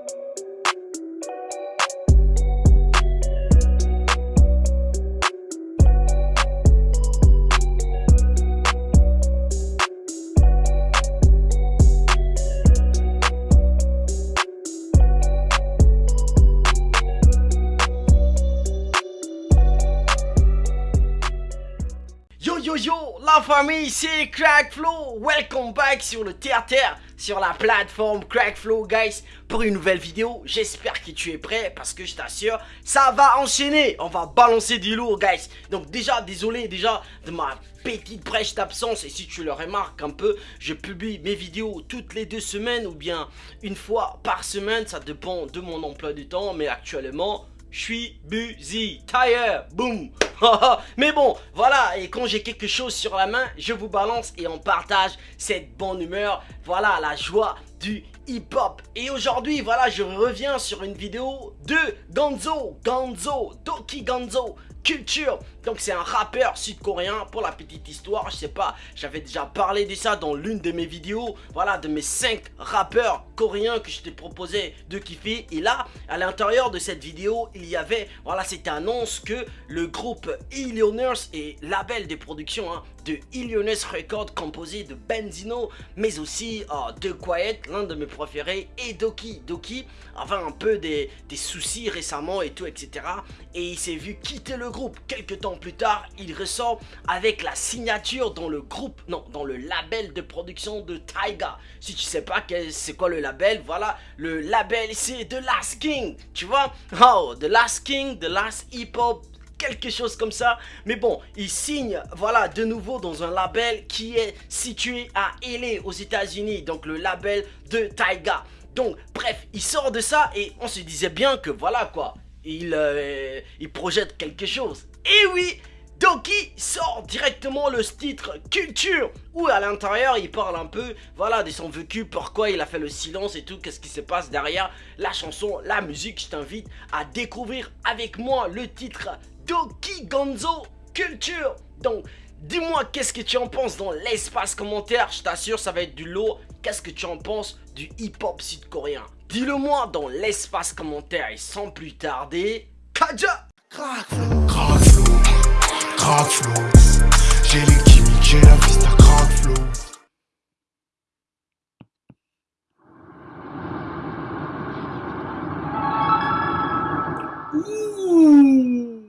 you la famille, c'est Crackflow Welcome back sur le TRTR, sur la plateforme Crackflow, guys, pour une nouvelle vidéo. J'espère que tu es prêt, parce que je t'assure, ça va enchaîner. On va balancer du lourd, guys. Donc déjà, désolé déjà de ma petite brèche d'absence. Et si tu le remarques un peu, je publie mes vidéos toutes les deux semaines, ou bien une fois par semaine. Ça dépend de mon emploi du temps, mais actuellement je suis busy, tire, boom Mais bon, voilà, et quand j'ai quelque chose sur la main, je vous balance et on partage cette bonne humeur, voilà, la joie du hip-hop. Et aujourd'hui, voilà, je reviens sur une vidéo de Gonzo, Gonzo, Doki Gonzo, Culture. Donc c'est un rappeur sud-coréen, pour la petite histoire, je sais pas, j'avais déjà parlé de ça dans l'une de mes vidéos, voilà, de mes 5 rappeurs coréens que je t'ai proposé de kiffer. Et là, à l'intérieur de cette vidéo, il y avait, voilà, cette annonce que le groupe Illioners et label de production hein, de Illioners Records composé de Benzino, mais aussi euh, de Quiet, l'un de mes préférés, et Doki. Doki avait un peu des, des soucis récemment et tout, etc. Et il s'est vu quitter le groupe. Quelques temps plus tard, il ressort avec la signature dans le groupe, non, dans le label de production de Taiga. Si tu sais pas c'est quoi le label, voilà, le label c'est The Last King, tu vois? Oh, The Last King, The Last Hip Hop quelque chose comme ça. Mais bon, il signe, voilà, de nouveau dans un label qui est situé à LA, aux États-Unis. Donc, le label de Taiga. Donc, bref, il sort de ça et on se disait bien que, voilà, quoi, il, euh, il projette quelque chose. Et oui, Doki sort directement le titre Culture où à l'intérieur il parle un peu voilà de son vécu, pourquoi il a fait le silence et tout, qu'est-ce qui se passe derrière la chanson, la musique. Je t'invite à découvrir avec moi le titre Doki Gonzo Culture. Donc dis-moi qu'est-ce que tu en penses dans l'espace commentaire, je t'assure ça va être du lot. Qu'est-ce que tu en penses du hip-hop sud-coréen? Dis-le moi dans l'espace commentaire et sans plus tarder, Kaja crack flow. J'ai les chimiques, j'ai la vista crack flow. Ooh.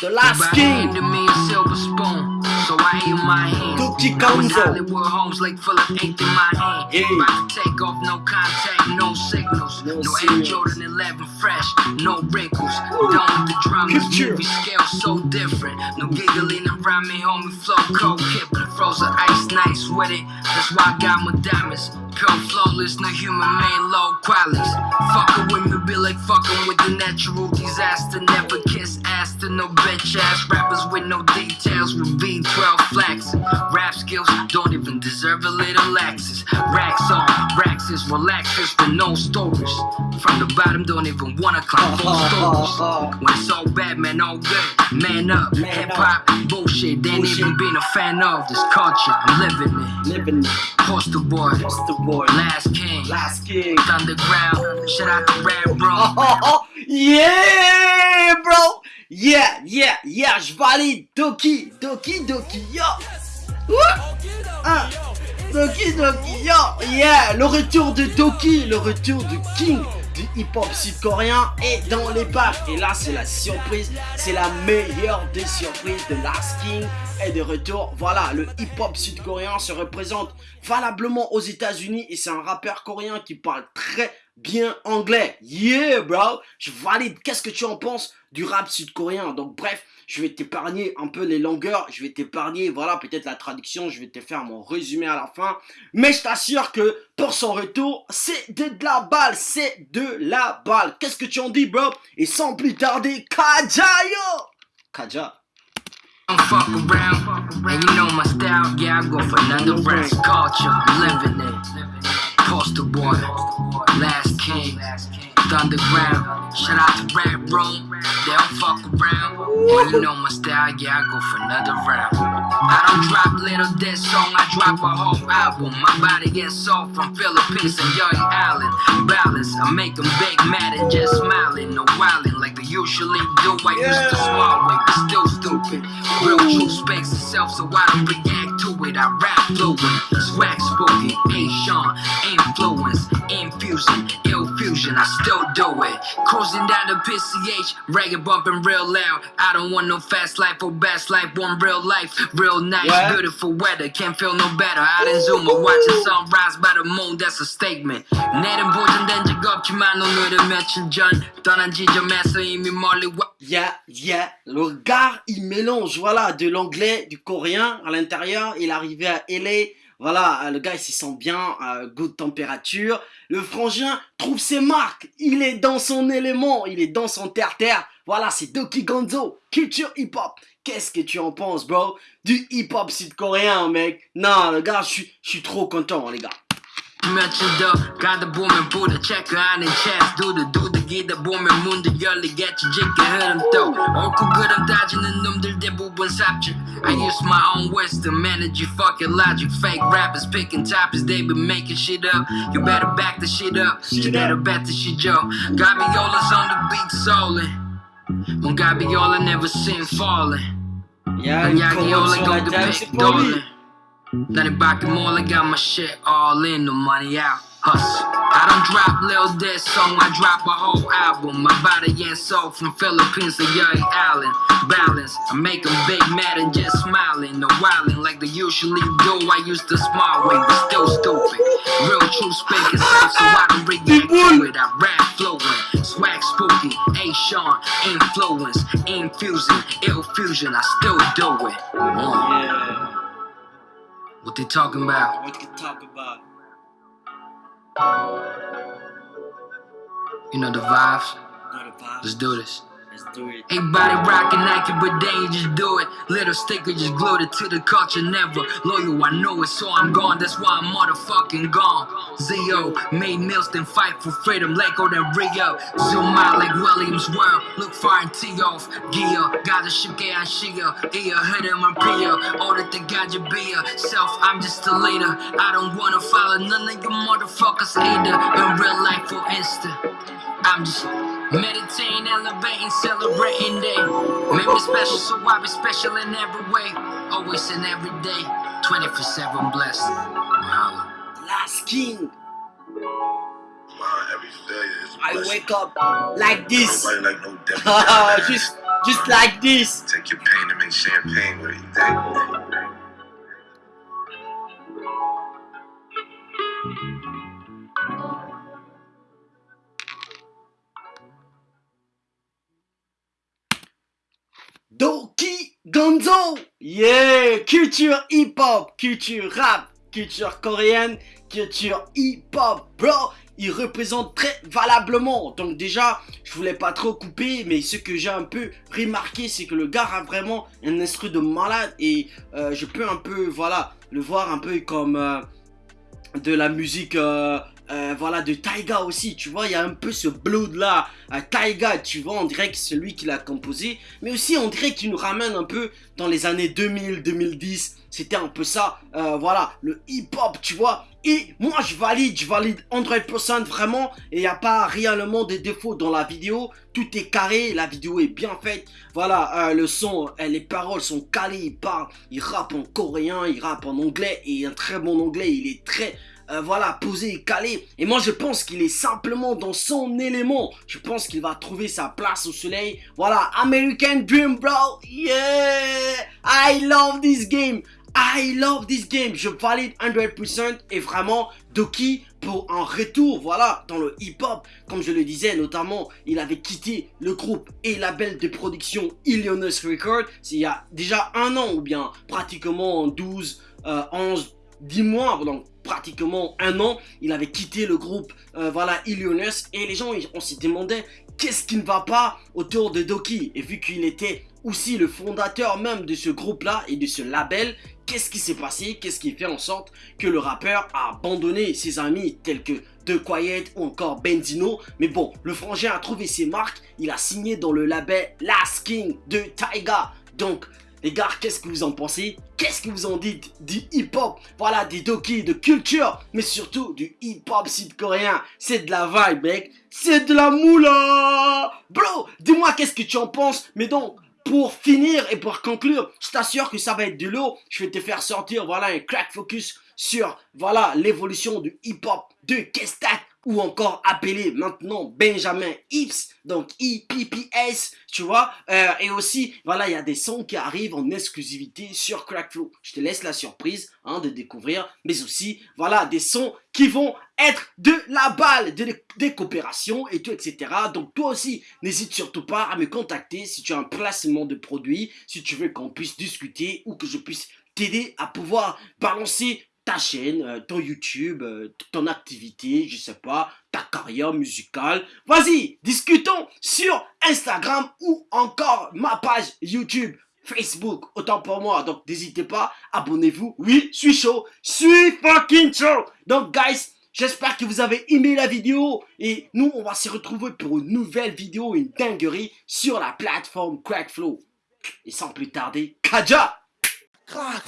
The last king. So I aim my hand. Dookie Gonzo. Hollywood homes like full of ink in my hand. Yeah. About to take off, no contact, no signals. No, no Air Jordan 11 fresh, no wrinkles. Done with the dramas, movie scale so different. No giggling around me, homie, flow cold, kip, frozen ice nice with it. That's why I got my diamonds. Come flawless, no human made low qualities. Fuckin' with me, be like fucking with the natural disaster. Never kiss ass to no bitch ass rappers with no details with V12 flex. Rap skills don't even deserve a little laxes. Racks on, racks is relaxers with no stories. From the bottom, don't even wanna climb full stories. When it's all bad, man, all good. Man up, hip hop, bullshit. They ain't even been a fan of this culture. I'm living it. Living it. Poster boy. Poster boy. Last king. Last king. Underground. Shout out to Red Bro. yeah, bro. Yeah, yeah, yeah, je valide. Doki, Doki, Doki, yo. Doki, Doki, yo. Yeah, le retour de Doki, le retour du King du hip-hop sud-coréen est dans les bacs. Et là, c'est la surprise, c'est la meilleure des surprises de Last King est de retour. Voilà, le hip-hop sud-coréen se représente valablement aux États-Unis et c'est un rappeur coréen qui parle très bien anglais. Yeah, bro. Je valide. Qu'est-ce que tu en penses du rap sud-coréen? Donc, bref, je vais t'épargner un peu les longueurs. Je vais t'épargner, voilà, peut-être la traduction. Je vais te faire mon résumé à la fin. Mais je t'assure que pour son retour, c'est de la balle. C'est de la balle. Qu'est-ce que tu en dis, bro? Et sans plus tarder, Kaja, Kaja. Fuck around, and you know my style, yeah, I go for culture, living. Poster boy, last king. underground. Shout out to Red Room, they don't fuck around. You know my style, yeah, I go for another round. I don't drop little this song, I drop a whole album. My body gets soft from Philippines and Young Island. Balance, I make them big mad and just smiling. No wildin' like they usually do. I used to smile way, but still stupid. Real truth speaks itself, so I don't react to it. I rap fluent, swag A Sean, influence, infusion, ill fusion. I still do it. Cruising down the PCH, reggae bumping real loud. I don't want no fast life or best life, one real life, real nice, Ouais. beautiful weather. Can't feel no better. Out in Zuma, watching sunrise by the moon, that's a statement. 내는 보존된 적 없지만 오늘은 며칠 전 떠난 지점에서 이미 멀리 와. Yeah, yeah. Le gars, il mélange, voilà, de l'anglais, du coréen à l'intérieur. Il est arrivé à LA. Voilà, euh, le gars, il s'y sent bien, euh, good température. Le frangin trouve ses marques. Il est dans son élément. Il est dans son terre-terre. Voilà, c'est Doki Gonzo, culture hip-hop. Qu'est-ce que tu en penses, bro? Du hip-hop sud-coréen, mec. Non, le gars, je suis- je suis trop content, les gars. 며칠 더 가다 보면 부딪 체크 아닌 체스 두드 두드기다 보면 문도 열리겠지 짙게 흐름 또 옳고 그름 따지는 놈들 대부분 삽질 I use my own wisdom energy fucking logic fake rappers picking topics they been making shit up you better back the shit up 제대로 뱉으시죠 Gabiola's on the beat solid 뭔 Gabiola never seen falling Yeah, 난 une Gabiola convention go à the dance then it rock and I got my shit all in, the money out. Hustle. I don't drop little Dead song, I drop a whole album. My body and soul from Philippines to Young Island. Balance, I make them big mad and just smiling. No wildin' like they usually do. I used to smile way, but still stupid. Real true speaking self, so I don't react to it. I rap flowing, swag spooky, A Sean, influence, infusing, ill fusion. I still do it. Mm. Yeah what they talking about? what you talk about? You know the vibes. Not a vibe. Let's do this. Everybody rockin' Nike, but they just do it. Little sticker just glued it to the culture, never loyal. I know it, so I'm gone. That's why I'm motherfucking gone. Zio made meals, then fight for freedom. Let go, then Rio. Zoom out like Williams World. Look far and tee off. Gear, gotta ship and Shia. Ear, hit him and Pia. Order the gadget beer. Self, I'm just a leader. I don't wanna follow none of you motherfuckers either. In real life, for instance. I'm just meditating, elevating, celebrating day. Made me special, so I be special in every way. Always and every day. 24 7 blessed. Mahalo. Last King. My every failure is a I blessing. wake up like this. Nobody like no devil. just, just like this. Take your pain and make champagne with it, you dig? Doki Gonzo. Yeah, culture hip-hop, culture rap, culture coréenne, culture hip-hop, bro. Il représente très valablement. Donc déjà, je voulais pas trop couper, mais ce que j'ai un peu remarqué, c'est que le gars a vraiment un instru de malade et euh, je peux un peu, voilà, le voir un peu comme euh, de la musique, euh, euh, voilà, de Taiga aussi. Tu vois, il y a un peu ce blood là, à Taiga, tu vois, on dirait que c'est lui qui l'a composé, mais aussi on dirait qu'il nous ramène un peu dans les années 2000, 2010. C'était un peu ça, euh, voilà, le hip-hop, tu vois. Et moi, je valide, je valide 100% vraiment. Et il n'y a pas réellement de défauts dans la vidéo. Tout est carré, la vidéo est bien faite. Voilà, euh, le son, euh, les paroles sont calées. Il parle, il rappe en coréen, il rappe en anglais. Et un très bon anglais, il est très euh, voilà, posé et calé. Et moi, je pense qu'il est simplement dans son élément. Je pense qu'il va trouver sa place au soleil. Voilà, American Dream, bro. Yeah, I love this game. I love this game. Je valide 100% et vraiment, Doki pour un retour, voilà, dans le hip-hop. Comme je le disais, notamment, il avait quitté le groupe et label de production Illinois Records. Il y a déjà un an ou bien pratiquement 12, euh, 11, 10 mois, donc pratiquement un an, il avait quitté le groupe, euh, voilà, Illionaires, et les gens, on s'y demandait qu'est-ce qui ne va pas autour de Doki, et vu qu'il était aussi le fondateur même de ce groupe-là et de ce label, qu'est-ce qui s'est passé? Qu'est-ce qui fait en sorte que le rappeur a abandonné ses amis tels que De Quiet ou encore Benzino? Mais bon, le frangin a trouvé ses marques, il a signé dans le label Last King de Taiga. Donc, les gars, qu'est-ce que vous en pensez? Qu'est-ce que vous en dites du hip-hop? Voilà, des doki, de culture, mais surtout du hip-hop sud-coréen. C'est de la vibe, mec. C'est de la moula Bro, dis-moi qu'est-ce que tu en penses? Mais donc, pour finir et pour conclure, je t'assure que ça va être de l'eau. Je vais te faire sortir, voilà, un crack focus sur, voilà, l'évolution du hip-hop de Kestak ou encore appelé maintenant Benjamin Ips, donc IPPS, tu vois. Euh, et aussi, voilà, il y a des sons qui arrivent en exclusivité sur Crackflow. Je te laisse la surprise hein, de découvrir, mais aussi, voilà, des sons qui vont être de la balle, de, des coopérations et tout, etc. Donc toi aussi, n'hésite surtout pas à me contacter si tu as un placement de produit, si tu veux qu'on puisse discuter ou que je puisse t'aider à pouvoir balancer ta chaîne, euh, ton YouTube, euh, ton activité, je sais pas, ta carrière musicale. Vas-y, discutons sur Instagram ou encore ma page YouTube. Facebook, autant pour moi, donc n'hésitez pas, abonnez-vous, oui, je suis chaud, suis fucking chaud, donc guys, j'espère que vous avez aimé la vidéo, et nous, on va se retrouver pour une nouvelle vidéo, une dinguerie, sur la plateforme Crackflow, et sans plus tarder, Kaja! Crack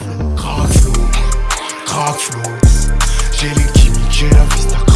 J'ai les chimiques, j'ai la vista